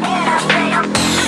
Here I say I'm